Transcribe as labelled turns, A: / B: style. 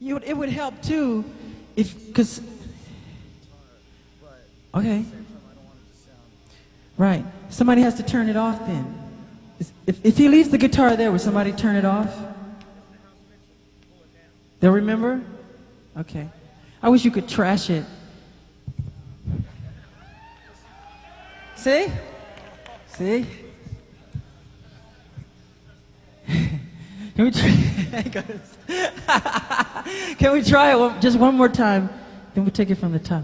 A: You, it would help too, if, because, okay. Right. Somebody has to turn it off then. If, if he leaves the guitar there, will somebody turn it off? They'll remember? Okay. I wish you could trash it. See? See? Can we try? Can we try it one, just one more time? Then we'll take it from the top.